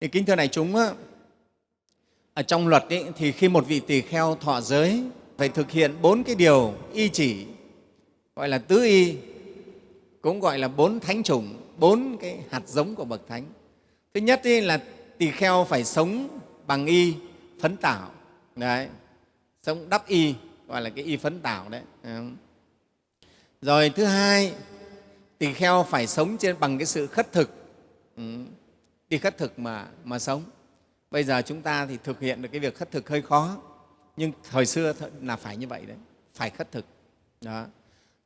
thì kính thưa đại chúng ở trong luật ấy, thì khi một vị tỳ kheo thọ giới phải thực hiện bốn cái điều y chỉ gọi là tứ y cũng gọi là bốn thánh chủng bốn cái hạt giống của bậc thánh thứ nhất ấy là tỳ kheo phải sống bằng y phấn tảo đấy sống đắp y gọi là cái y phấn tảo đấy rồi thứ hai tỳ kheo phải sống trên bằng cái sự khất thực đi khất thực mà mà sống. Bây giờ chúng ta thì thực hiện được cái việc khất thực hơi khó, nhưng thời xưa là phải như vậy đấy, phải khất thực. Đó.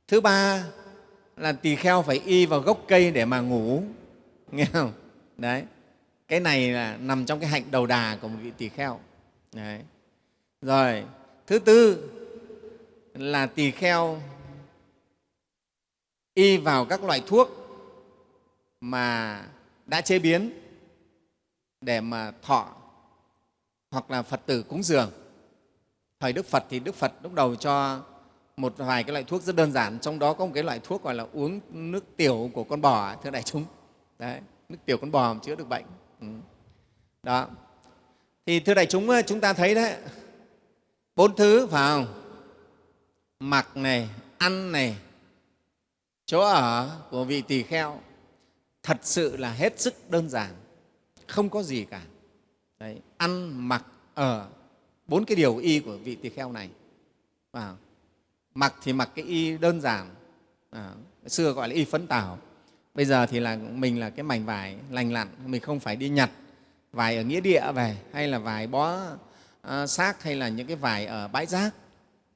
Thứ ba là tỳ kheo phải y vào gốc cây để mà ngủ, nghe không? Đấy. Cái này là nằm trong cái hạnh đầu đà của một vị tỳ kheo. Đấy. rồi, thứ tư là tỳ kheo y vào các loại thuốc mà đã chế biến để mà thọ hoặc là Phật tử cúng dường. Thời Đức Phật thì Đức Phật lúc đầu cho một vài cái loại thuốc rất đơn giản, trong đó có một cái loại thuốc gọi là uống nước tiểu của con bò, thưa đại chúng. Đấy, nước tiểu con bò chữa được bệnh. Ừ. Đó. Thì thưa đại chúng, chúng ta thấy đấy, bốn thứ phải không? Mặc này, ăn này, chỗ ở của vị tỳ kheo thật sự là hết sức đơn giản, không có gì cả. Đấy, ăn, mặc, ở, bốn cái điều y của vị tỳ kheo này. À, mặc thì mặc cái y đơn giản, à, xưa gọi là y phấn tảo, bây giờ thì là mình là cái mảnh vải lành lặn, mình không phải đi nhặt vải ở nghĩa địa về hay là vải bó à, xác hay là những cái vải ở bãi rác.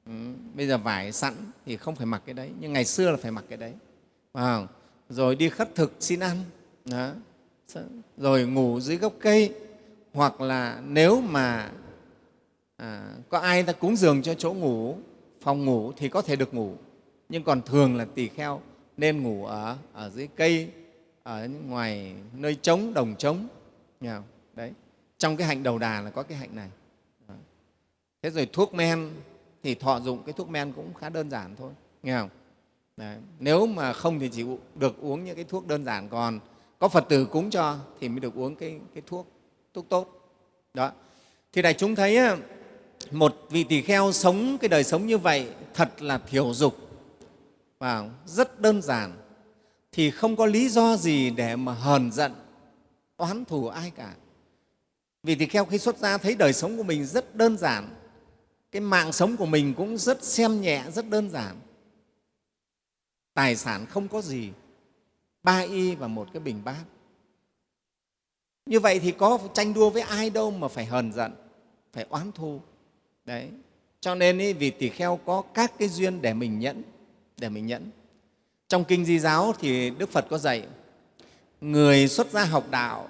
Ừ, bây giờ vải sẵn thì không phải mặc cái đấy, nhưng ngày xưa là phải mặc cái đấy. À, rồi đi khất thực xin ăn, đó. Dạ. rồi ngủ dưới gốc cây, hoặc là nếu mà à, có ai ta cúng giường cho chỗ ngủ phòng ngủ thì có thể được ngủ. Nhưng còn thường là tỳ kheo nên ngủ ở, ở dưới cây ở ngoài nơi trống đồng trống. Đấy. Trong cái hạnh đầu đà là có cái hạnh này. Dạ. Thế rồi thuốc men thì thọ dụng cái thuốc men cũng khá đơn giản thôi. Nghe không? Đấy. nếu mà không thì chỉ được uống những cái thuốc đơn giản còn có phật tử cúng cho thì mới được uống cái, cái thuốc thuốc tốt. Đó. Thì đại chúng thấy một vị tỳ kheo sống cái đời sống như vậy thật là thiểu dục và rất đơn giản thì không có lý do gì để mà hờn giận oán thù ai cả. Vì tỳ kheo khi xuất gia thấy đời sống của mình rất đơn giản cái mạng sống của mình cũng rất xem nhẹ rất đơn giản. Tài sản không có gì ba y và một cái bình bát như vậy thì có tranh đua với ai đâu mà phải hờn giận, phải oán thù. Đấy. Cho nên ý, vì tỳ kheo có các cái duyên để mình nhẫn, để mình nhẫn. Trong Kinh Di Giáo thì Đức Phật có dạy, người xuất gia học đạo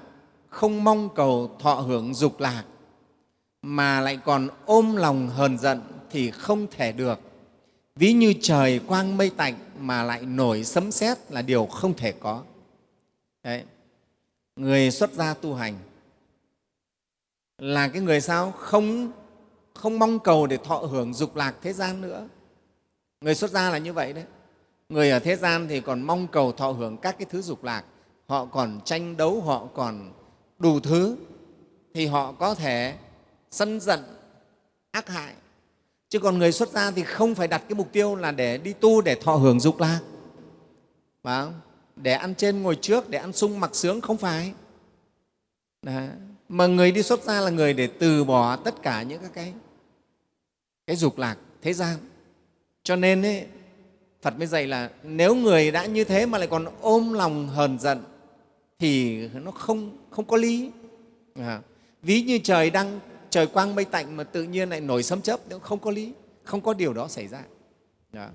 không mong cầu thọ hưởng dục lạc mà lại còn ôm lòng hờn giận thì không thể được. Ví như trời quang mây tạnh mà lại nổi sấm sét là điều không thể có. Đấy. Người xuất gia tu hành là cái người sao? Không không mong cầu để thọ hưởng dục lạc thế gian nữa. Người xuất gia là như vậy đấy. Người ở thế gian thì còn mong cầu thọ hưởng các cái thứ dục lạc. Họ còn tranh đấu, họ còn đủ thứ thì họ có thể sân giận, ác hại chứ còn người xuất gia thì không phải đặt cái mục tiêu là để đi tu để thọ hưởng dục lạc phải không? để ăn trên ngồi trước, để ăn sung mặc sướng, không phải. Đó. Mà người đi xuất gia là người để từ bỏ tất cả những các cái, cái dục lạc thế gian. Cho nên ấy, Phật mới dạy là nếu người đã như thế mà lại còn ôm lòng hờn giận thì nó không, không có lý. À, ví như trời đang trời quang mây tạnh mà tự nhiên lại nổi sấm chớp, không có lý, không có điều đó xảy ra. Đó.